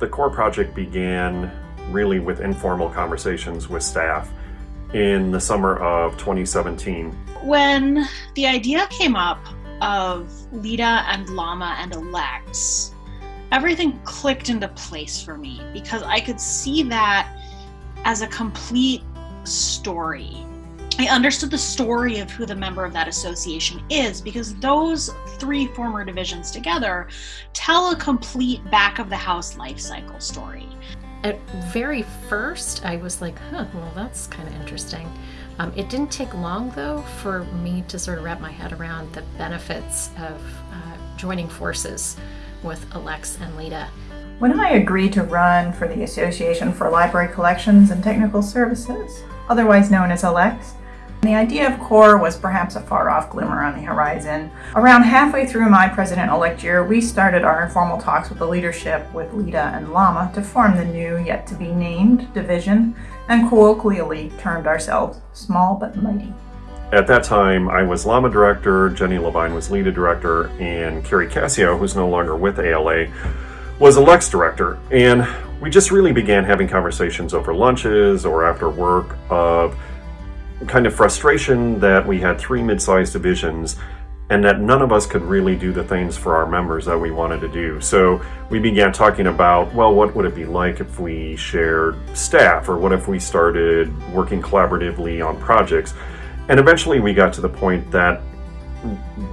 The core project began really with informal conversations with staff in the summer of 2017. When the idea came up of Lita and Llama and ALCTS, everything clicked into place for me because I could see that as a complete story. I understood the story of who the member of that association is because those three former divisions together tell a complete back of the house life cycle story. At very first, I was like, huh, well, that's kind of interesting. Um, it didn't take long, though, for me to sort of wrap my head around the benefits of uh, joining forces with ALCTS and Lita. When I agreed to run for the Association for Library Collections and Technical Services, otherwise known as ALCTS, the idea of CORE was perhaps a far-off glimmer on the horizon. Around halfway through my president-elect year, we started our informal talks with the leadership with Lita and LLAMA to form the new, yet-to-be-named division, and colloquially termed ourselves Small But Mighty. At that time, I was Llama director, Jenny Levine was Lita director, and Keri Cascio, who's no longer with ALA, was ALCTS director. And we just really began having conversations over lunches or after work of kind of frustration that we had three mid-sized divisions and that none of us could really do the things for our members that we wanted to do. So we began talking about, well, what would it be like if we shared staff or what if we started working collaboratively on projects? And eventually we got to the point that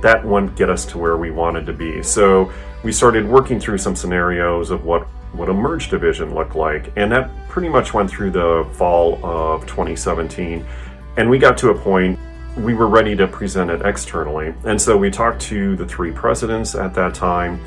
that wouldn't get us to where we wanted to be. So we started working through some scenarios of what what a merge division looked like. And that pretty much went through the fall of 2017. And we got to a point we were ready to present it externally. And so we talked to the three presidents at that time,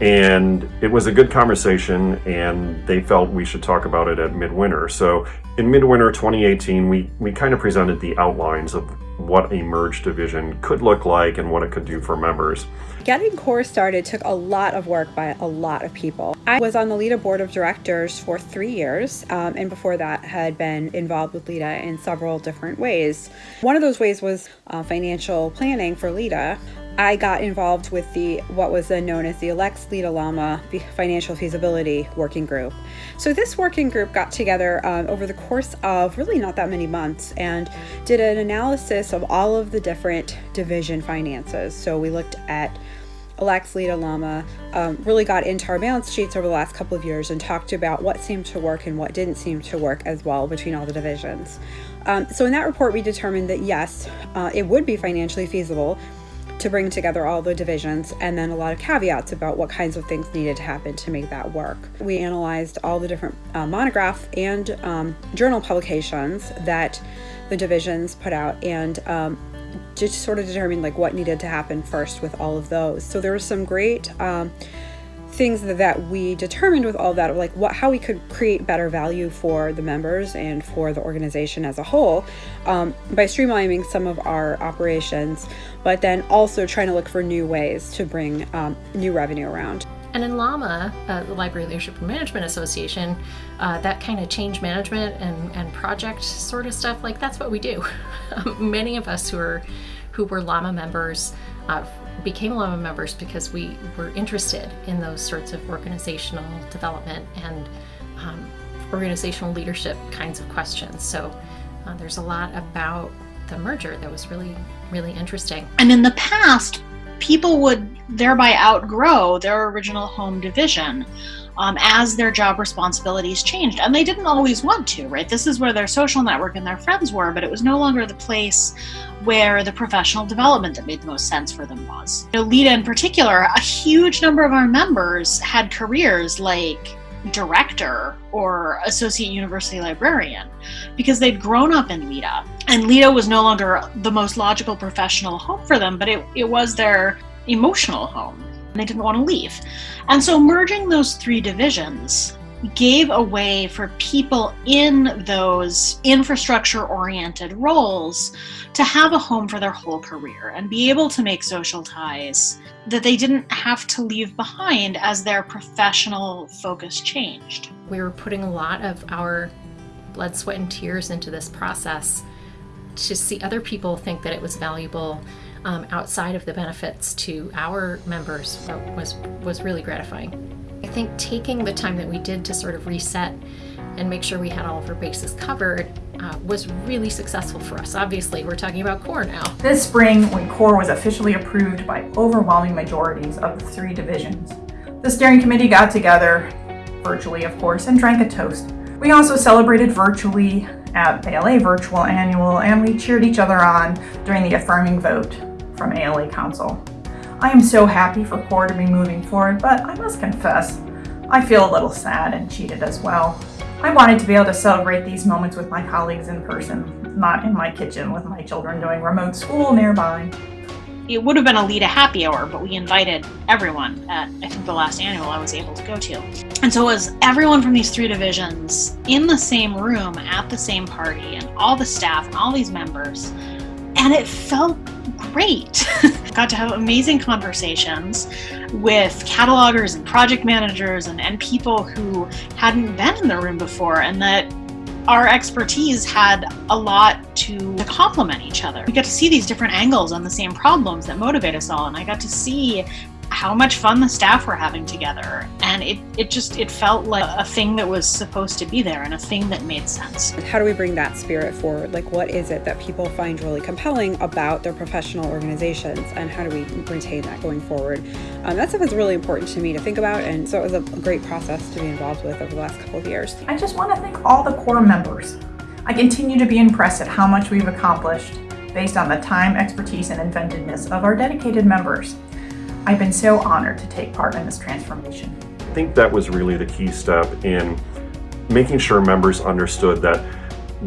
and it was a good conversation, and they felt we should talk about it at midwinter. So in midwinter 2018, we, we kind of presented the outlines of what a merged division could look like and what it could do for members. Getting CORE started took a lot of work by a lot of people. I was on the LITA board of directors for three years, um, and before that had been involved with LITA in several different ways. One of those ways was uh, financial planning for LITA. I got involved with the what was then known as the ALCTS LITA Llama Financial Feasibility Working Group. So this working group got together um, over the course of really not that many months and did an analysis of all of the different division finances. So we looked at ALCTS LITA Llama um, really got into our balance sheets over the last couple of years and talked about what seemed to work and what didn't seem to work as well between all the divisions. Um, so in that report, we determined that yes, uh, it would be financially feasible to bring together all the divisions and then a lot of caveats about what kinds of things needed to happen to make that work. We analyzed all the different uh, monograph and um, journal publications that the divisions put out and um, just sort of determined like what needed to happen first with all of those. So there were some great um, things that we determined with all that, like what how we could create better value for the members and for the organization as a whole um, by streamlining some of our operations, but then also trying to look for new ways to bring um, new revenue around. And in LLAMA, uh, the Library Leadership and Management Association, uh, that kind of change management and, and project sort of stuff, like that's what we do. Many of us who are who were LLAMA members uh, became LLAMA members because we were interested in those sorts of organizational development and um, organizational leadership kinds of questions. So uh, there's a lot about the merger that was really, really interesting. And in the past, people would thereby outgrow their original home division um, as their job responsibilities changed. And they didn't always want to, right? This is where their social network and their friends were, but it was no longer the place where the professional development that made the most sense for them was. You know, LITA in particular, a huge number of our members had careers like director or associate university librarian because they'd grown up in LITA. And LITA was no longer the most logical professional home for them, but it, it was their emotional home. And they didn't want to leave. And so merging those three divisions gave a way for people in those infrastructure oriented roles to have a home for their whole career and be able to make social ties that they didn't have to leave behind as their professional focus changed. We were putting a lot of our blood, sweat, and tears into this process to see other people think that it was valuable um, outside of the benefits to our members was was really gratifying. I think taking the time that we did to sort of reset and make sure we had all of our bases covered uh, was really successful for us. Obviously, we're talking about core now. This spring, when core was officially approved by overwhelming majorities of the three divisions, the steering committee got together, virtually of course, and drank a toast. We also celebrated virtually at ALA Virtual Annual, and we cheered each other on during the affirming vote from ALA Council. I am so happy for core to be moving forward, but I must confess, I feel a little sad and cheated as well. I wanted to be able to celebrate these moments with my colleagues in person, not in my kitchen with my children doing remote school nearby. It would have been a LITA happy hour, but we invited everyone at, I think, the last annual I was able to go to. And so it was everyone from these three divisions in the same room at the same party, and all the staff and all these members. And it felt great. Got to have amazing conversations with catalogers and project managers and, and people who hadn't been in the room before and that our expertise had a lot to, to complement each other. We got to see these different angles on the same problems that motivate us all, and I got to see how much fun the staff were having together. And it, it just it felt like a thing that was supposed to be there and a thing that made sense. How do we bring that spirit forward? Like what is it that people find really compelling about their professional organizations and how do we retain that going forward? Um, that stuff is really important to me to think about and so it was a great process to be involved with over the last couple of years. I just want to thank all the core members. I continue to be impressed at how much we've accomplished based on the time expertise and inventiveness of our dedicated members I've been so honored to take part in this transformation. I think that was really the key step in making sure members understood that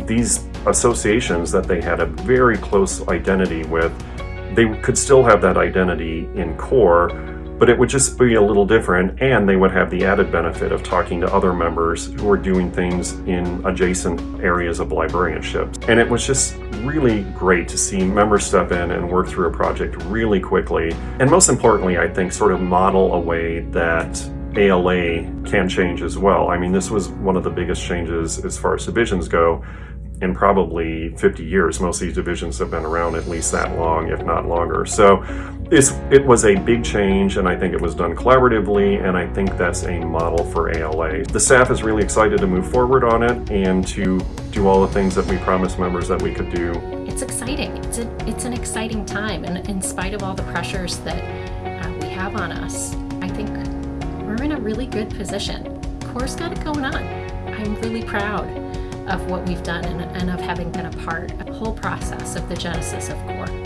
these associations that they had a very close identity with, they could still have that identity in core, but it would just be a little different and they would have the added benefit of talking to other members who are doing things in adjacent areas of librarianship. And it was just really great to see members step in and work through a project really quickly. And most importantly, I think sort of model a way that ALA can change as well. I mean, this was one of the biggest changes as far as divisions go in probably 50 years. Most of these divisions have been around at least that long, if not longer. So it was a big change and I think it was done collaboratively and I think that's a model for ALA. The staff is really excited to move forward on it and to do all the things that we promised members that we could do. It's exciting. It's, a, it's an exciting time and in spite of all the pressures that uh, we have on us, I think we're in a really good position. Core's got it going on. I'm really proud of what we've done and, and of having been a part the whole process of the genesis of CORE.